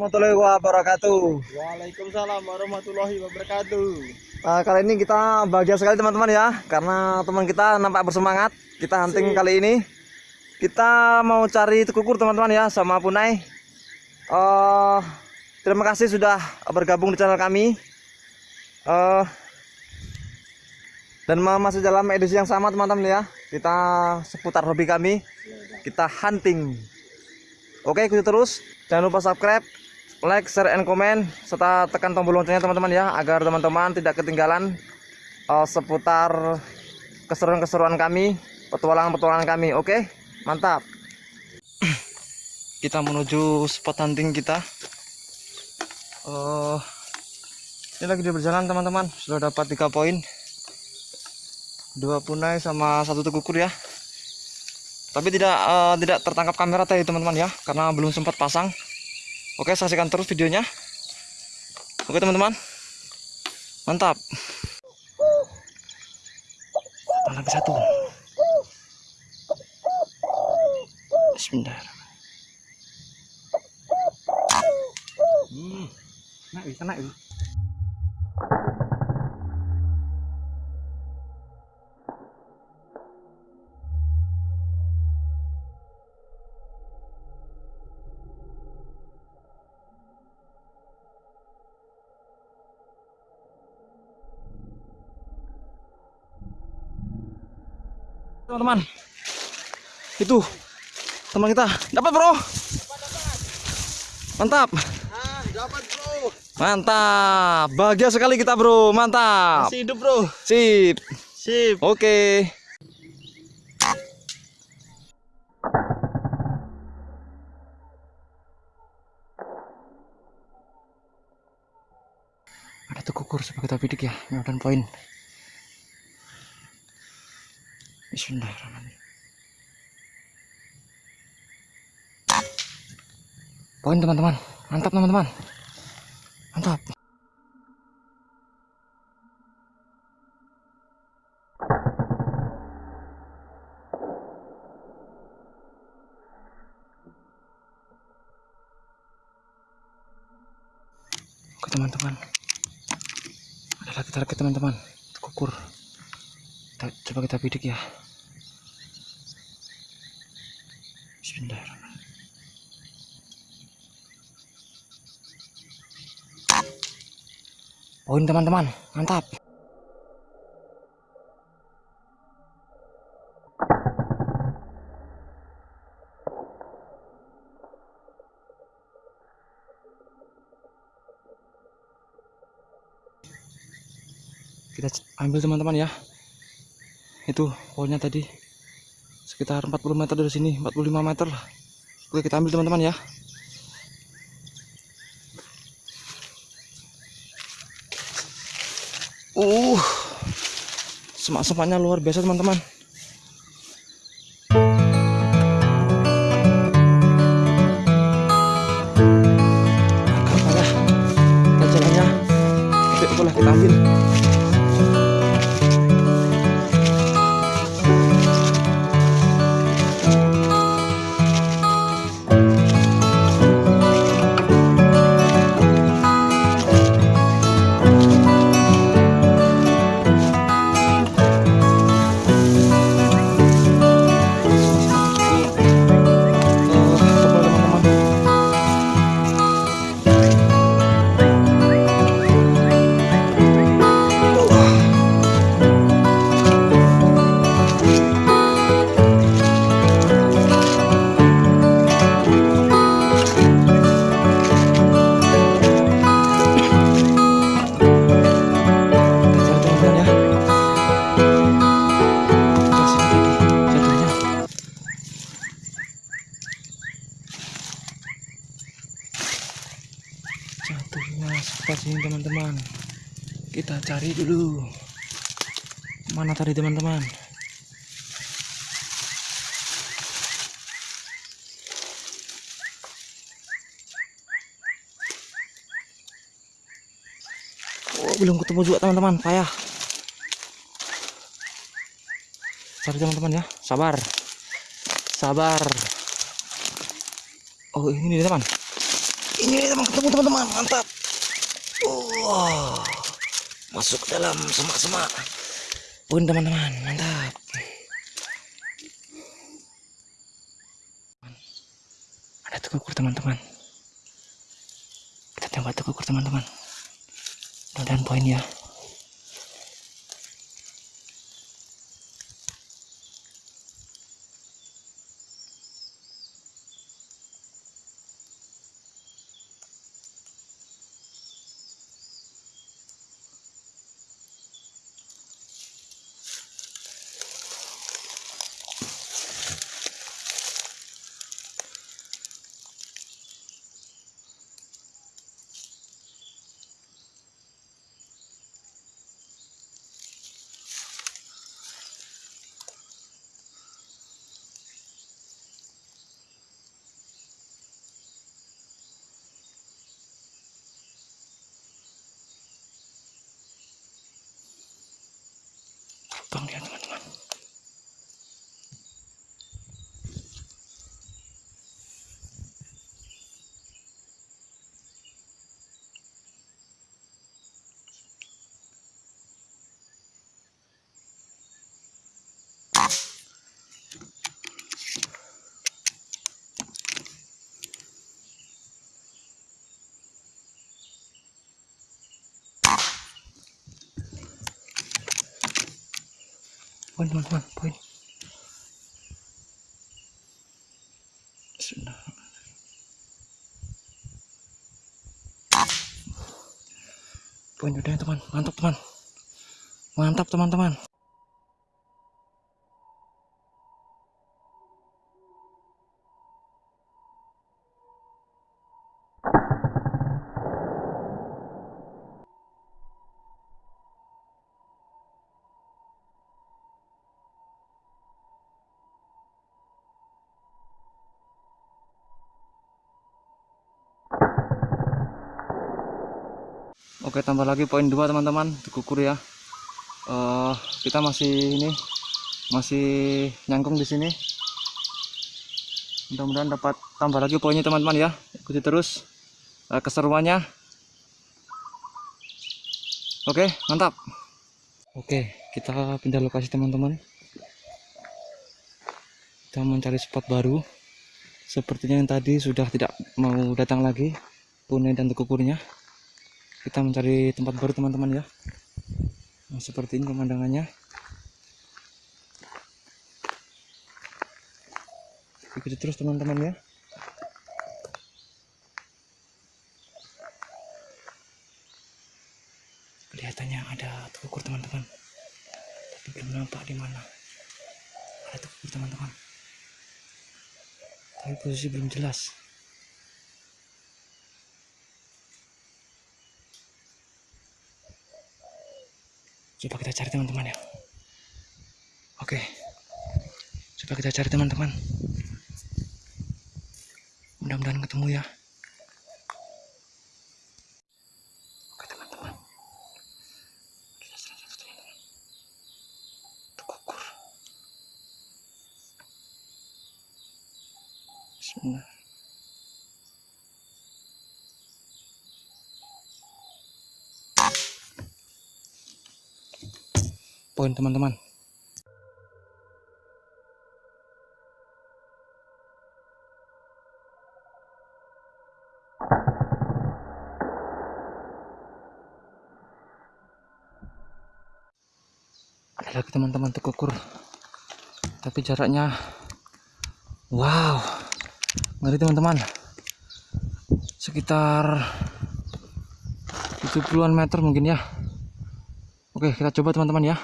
warahmatullahi wabarakatuh. Waalaikumsalam warahmatullahi wabarakatuh. Uh, kali ini kita bahagia sekali teman-teman ya, karena teman kita nampak bersemangat. Kita hunting kali ini. Kita mau cari kukur teman-teman ya, sama Punai. Uh, terima kasih sudah bergabung di channel kami. Uh, dan masih dalam edisi yang sama teman-teman ya. Kita seputar hobi kami. Kita hunting. Oke, ikuti terus. Jangan lupa subscribe, like, share, and comment serta tekan tombol loncengnya teman-teman ya agar teman-teman tidak ketinggalan uh, seputar keseruan-keseruan kami, petualangan-petualangan kami. Oke, mantap. Kita menuju spot hunting kita. Uh, ini lagi di berjalan teman-teman. Sudah dapat tiga poin, dua punai sama satu tekukur ya tapi tidak uh, tidak tertangkap kamera tadi teman-teman ya karena belum sempat pasang oke saksikan terus videonya. Oke teman-teman. Mantap. Lagi satu. Bismillah. Hmm, nah, kena teman-teman. Itu teman kita. Dapat bro. Mantap. Dapat bro mantap. Bahagia sekali kita bro. Mantap. Masih hidup bro. Sip. Sip. Oke. Ada tuh kukur sebagai kita bidik ya. Dan poin Bismillahirrahmanirrahim. Poin teman-teman, mantap teman-teman, mantap. Oke teman-teman, ada lagi target teman-teman, kukur coba kita bidik ya Bismillahirrahmanirrahim. Poin teman-teman. Mantap. Kita ambil teman-teman ya. Itu pohonnya tadi sekitar 40 meter dari sini 45 meter oke kita ambil teman-teman ya. Uh semak-semaknya luar biasa teman-teman sini teman-teman. Kita cari dulu. Mana tadi teman-teman? Oh belum ketemu juga teman-teman. Payah. Cari teman-teman ya. Sabar. Sabar. Oh ini teman. Ini teman. Ketemu teman-teman, mantap. Wah, masuk ke dalam semak-semak. Pun teman-teman, mantap. Ada tekukur teman-teman. Kita tembak tekukur teman-teman. Mudah-mudahan poin ya. Gracias. Teman-teman. Poin teman-teman, poin. Sudah. Poin udah teman, mantap teman. Mantap teman-teman. Oke tambah lagi poin 2 teman-teman. Dikukur ya. Eh, kita masih ini masih nyangkung di sini. Mudah-mudahan dapat tambah lagi poinnya teman-teman ya. Ikuti terus eh, keseruannya. Oke mantap. Oke kita pindah lokasi teman-teman. Kita mencari spot baru. Sepertinya yang tadi sudah tidak mau datang lagi punai dan tekukurnya kita mencari tempat baru teman-teman ya. Nah, seperti ini pemandangannya. Ikuti terus teman-teman ya. Kelihatannya ada tekukur teman-teman. Tapi belum nampak di mana. Ada tekukur teman-teman. Tapi posisi belum jelas coba kita cari teman-teman ya. Oke. Coba kita cari teman-teman. Mudah-mudahan ketemu ya oke teman-teman Ada salah satu teman-teman. Tekukur. Bismillah. Poin teman-teman. Ada lagi teman-teman tekukur tapi jaraknya wow. Ngeri teman-teman. Sekitar 70-an meter mungkin ya. Oke, kita coba teman-teman ya.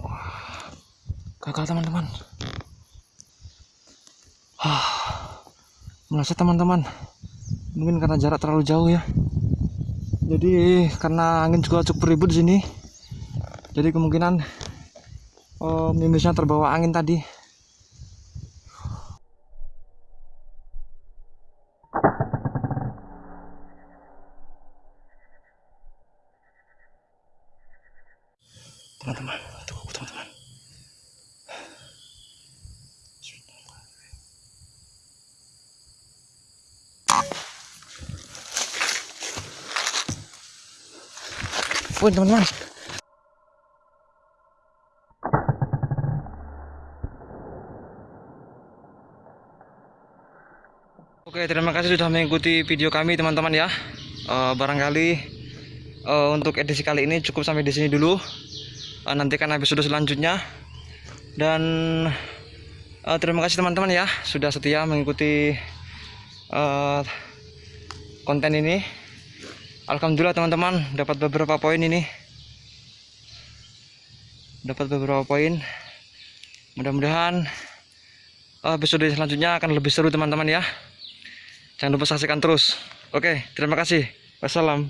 Wah, gagal teman-teman. Ah, merasa teman-teman. Mungkin karena jarak terlalu jauh ya. Jadi karena angin juga cukup ribut di sini jadi kemungkinan oh, mimisnya terbawa angin tadi Pun teman-teman Oke, terima kasih sudah mengikuti video kami teman-teman ya. Eh, barangkali eh, untuk edisi kali ini cukup sampai di sini dulu. Eh, nantikan episode selanjutnya. Dan eh, terima kasih teman-teman ya sudah setia mengikuti eh, konten ini. Alhamdulillah teman-teman dapat beberapa poin ini. Dapat beberapa poin. Mudah-mudahan eh, episode selanjutnya akan lebih seru teman-teman ya. Jangan lupa saksikan terus. Oke, terima kasih. Wassalam.